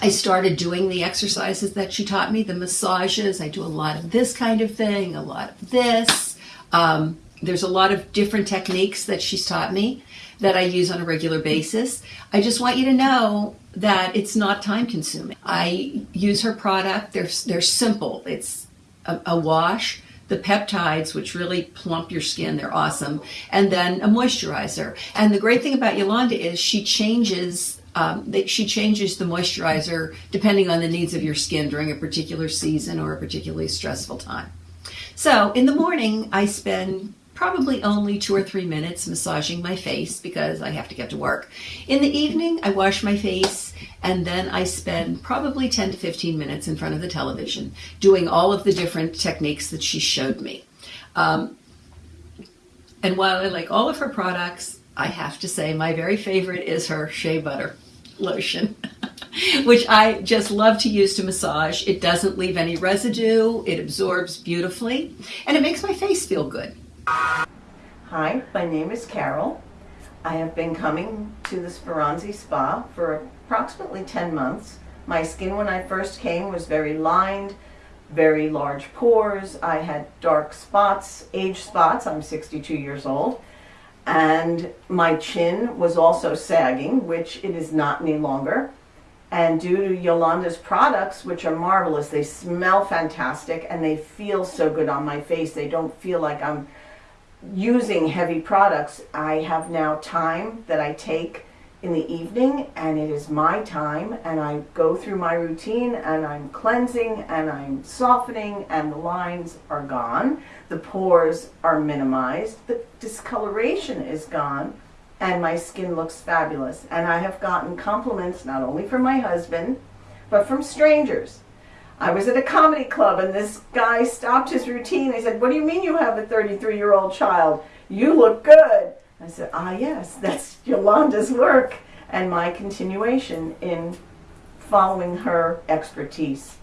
I started doing the exercises that she taught me, the massages. I do a lot of this kind of thing, a lot of this. Um, there's a lot of different techniques that she's taught me that I use on a regular basis. I just want you to know that it's not time consuming. I use her product. They're they're simple. It's a, a wash, the peptides, which really plump your skin. They're awesome, and then a moisturizer. And the great thing about Yolanda is she changes. Um, she changes the moisturizer depending on the needs of your skin during a particular season or a particularly stressful time. So in the morning, I spend probably only two or three minutes massaging my face because I have to get to work. In the evening, I wash my face and then I spend probably 10 to 15 minutes in front of the television doing all of the different techniques that she showed me. Um, and while I like all of her products, I have to say my very favorite is her shea butter lotion. which I just love to use to massage. It doesn't leave any residue, it absorbs beautifully, and it makes my face feel good. Hi, my name is Carol. I have been coming to the Speranzi Spa for approximately 10 months. My skin when I first came was very lined, very large pores. I had dark spots, age spots. I'm 62 years old. And my chin was also sagging, which it is not any longer. And due to Yolanda's products, which are marvelous, they smell fantastic and they feel so good on my face. They don't feel like I'm using heavy products, I have now time that I take in the evening and it is my time and I go through my routine and I'm cleansing and I'm softening and the lines are gone. The pores are minimized. The discoloration is gone and my skin looks fabulous. And I have gotten compliments not only from my husband, but from strangers. I was at a comedy club and this guy stopped his routine. He said, what do you mean you have a 33 year old child? You look good. I said, ah yes, that's Yolanda's work and my continuation in following her expertise.